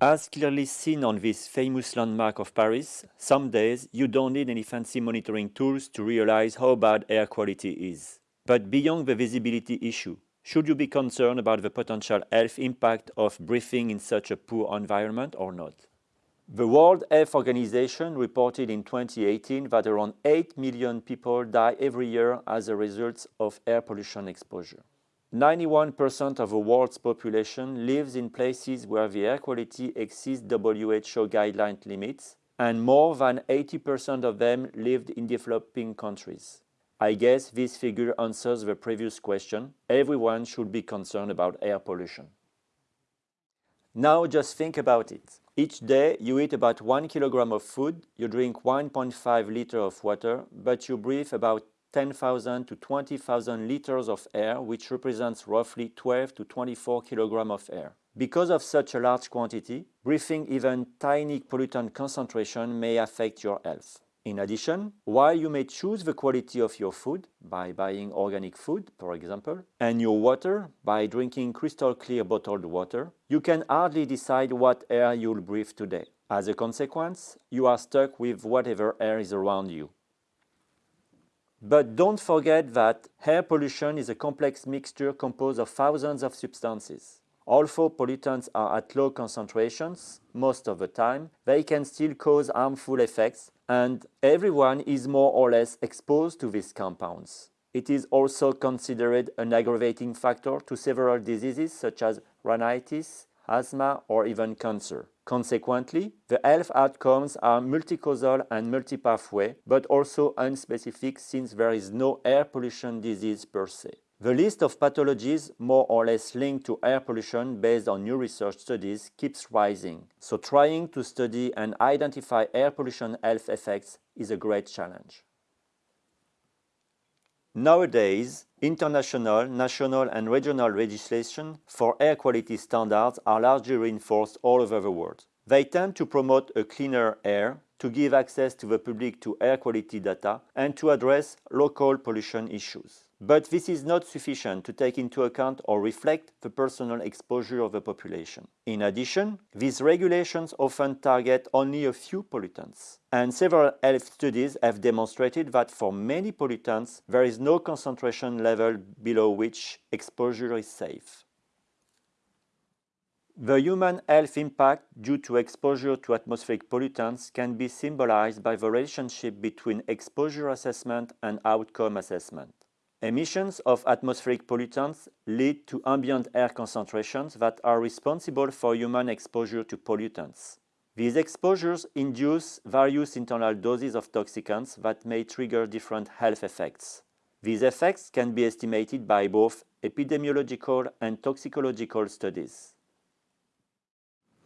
As clearly seen on this famous landmark of Paris, some days you don't need any fancy monitoring tools to realize how bad air quality is. But beyond the visibility issue, should you be concerned about the potential health impact of breathing in such a poor environment or not? The World Health Organization reported in 2018 that around 8 million people die every year as a result of air pollution exposure. 91% of the world's population lives in places where the air quality exceeds WHO guideline limits, and more than 80% of them lived in developing countries. I guess this figure answers the previous question. Everyone should be concerned about air pollution. Now just think about it. Each day you eat about 1 kilogram of food, you drink 1.5 liter of water, but you breathe about 10,000 to 20,000 liters of air, which represents roughly 12 to 24 kilograms of air. Because of such a large quantity, breathing even tiny pollutant concentration may affect your health. In addition, while you may choose the quality of your food by buying organic food, for example, and your water by drinking crystal clear bottled water, you can hardly decide what air you'll breathe today. As a consequence, you are stuck with whatever air is around you. But don't forget that air pollution is a complex mixture composed of thousands of substances. Although pollutants are at low concentrations, most of the time, they can still cause harmful effects and everyone is more or less exposed to these compounds. It is also considered an aggravating factor to several diseases such as rhinitis, asthma or even cancer. Consequently, the health outcomes are multicausal and multipathway, but also unspecific since there is no air pollution disease per se. The list of pathologies more or less linked to air pollution based on new research studies keeps rising, so trying to study and identify air pollution health effects is a great challenge. Nowadays, international, national and regional legislation for air quality standards are largely reinforced all over the world. They tend to promote a cleaner air, to give access to the public to air quality data and to address local pollution issues. But this is not sufficient to take into account or reflect the personal exposure of the population. In addition, these regulations often target only a few pollutants. And several health studies have demonstrated that for many pollutants, there is no concentration level below which exposure is safe. The human health impact due to exposure to atmospheric pollutants can be symbolized by the relationship between exposure assessment and outcome assessment. Emissions of atmospheric pollutants lead to ambient air concentrations that are responsible for human exposure to pollutants. These exposures induce various internal doses of toxicants that may trigger different health effects. These effects can be estimated by both epidemiological and toxicological studies.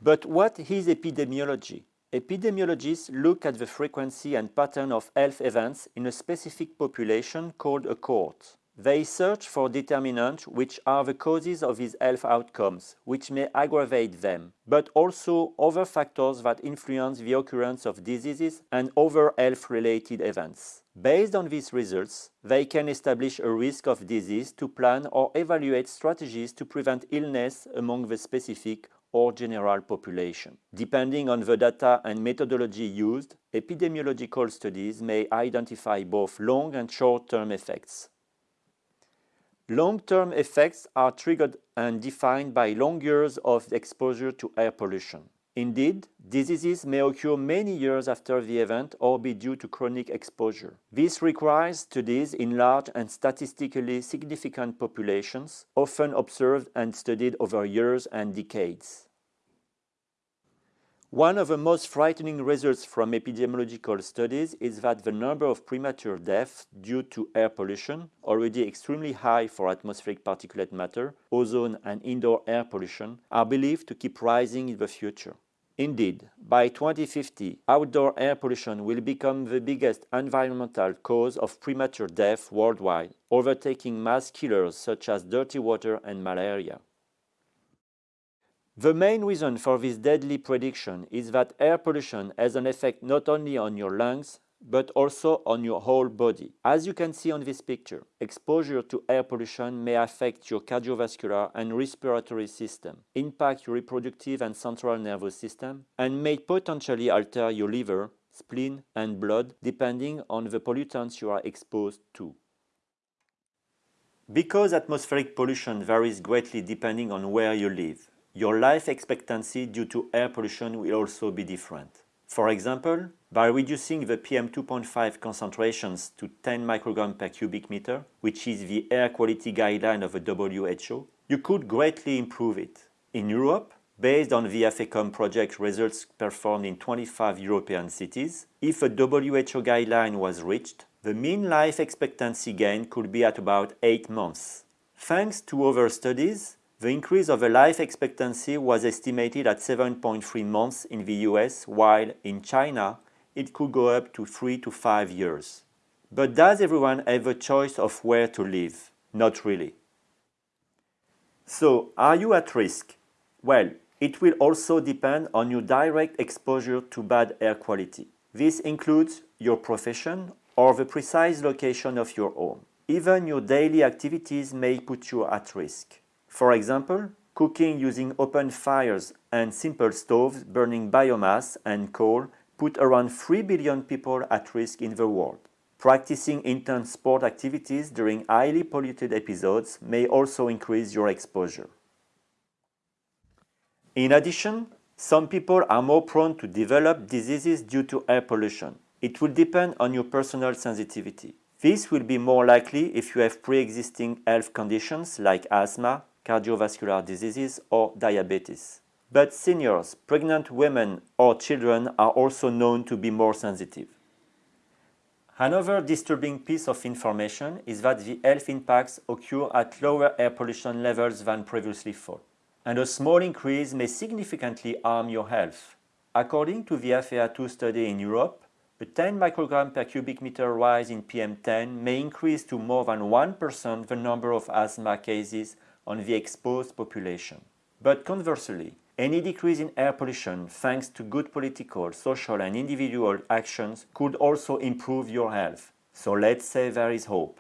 But what is epidemiology? Epidemiologists look at the frequency and pattern of health events in a specific population called a cohort. They search for determinants which are the causes of these health outcomes, which may aggravate them, but also other factors that influence the occurrence of diseases and other health-related events. Based on these results, they can establish a risk of disease to plan or evaluate strategies to prevent illness among the specific or general population. Depending on the data and methodology used, epidemiological studies may identify both long and short-term effects. Long-term effects are triggered and defined by long years of exposure to air pollution. Indeed, diseases may occur many years after the event or be due to chronic exposure. This requires studies in large and statistically significant populations, often observed and studied over years and decades. One of the most frightening results from epidemiological studies is that the number of premature deaths due to air pollution, already extremely high for atmospheric particulate matter, ozone and indoor air pollution, are believed to keep rising in the future. Indeed, by 2050, outdoor air pollution will become the biggest environmental cause of premature death worldwide, overtaking mass killers such as dirty water and malaria. The main reason for this deadly prediction is that air pollution has an effect not only on your lungs, but also on your whole body. As you can see on this picture, exposure to air pollution may affect your cardiovascular and respiratory system, impact your reproductive and central nervous system, and may potentially alter your liver, spleen, and blood depending on the pollutants you are exposed to. Because atmospheric pollution varies greatly depending on where you live, your life expectancy due to air pollution will also be different. For example, by reducing the PM2.5 concentrations to 10 micrograms per cubic meter, which is the air quality guideline of the WHO, you could greatly improve it. In Europe, based on the Aphekom project results performed in 25 European cities, if a WHO guideline was reached, the mean life expectancy gain could be at about 8 months. Thanks to other studies, the increase of the life expectancy was estimated at 7.3 months in the US, while in China it could go up to 3 to 5 years. But does everyone have a choice of where to live? Not really. So, are you at risk? Well, it will also depend on your direct exposure to bad air quality. This includes your profession or the precise location of your home. Even your daily activities may put you at risk. For example, cooking using open fires and simple stoves burning biomass and coal put around 3 billion people at risk in the world. Practicing intense sport activities during highly polluted episodes may also increase your exposure. In addition, some people are more prone to develop diseases due to air pollution. It will depend on your personal sensitivity. This will be more likely if you have pre-existing health conditions like asthma, cardiovascular diseases, or diabetes. But seniors, pregnant women, or children are also known to be more sensitive. Another disturbing piece of information is that the health impacts occur at lower air pollution levels than previously thought, and a small increase may significantly harm your health. According to the APHEA2 study in Europe, a 10 microgram per cubic meter rise in PM10 may increase to more than 1% the number of asthma cases on the exposed population. But conversely, any decrease in air pollution thanks to good political, social and individual actions could also improve your health. So let's say there is hope.